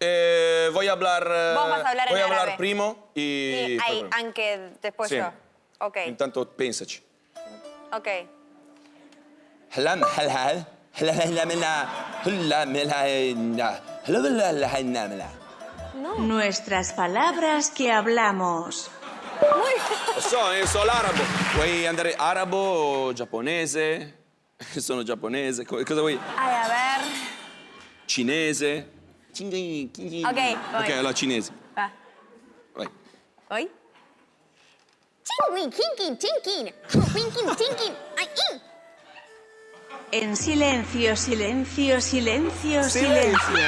Eh, voy a hablar. Hablar voy a hablar primo y. Sí, ahí, aunque después sí. yo. Ok. Intanto, pensaci. Ok. Halam. No. Nuestras palabras que hablamos. Sono, sono l'arabo. Vuoi andare arabo o giapponese? Sono giapponese. Cosa vuoi? Ai, a ver. Cinese. Ok, voy. Ok, allora cinese. Va. Vai. ¿Hoy? Chingui, kinkin, tinkin, winkin, tinkin, ay, in. En silencio, silencio, silencio, silencio.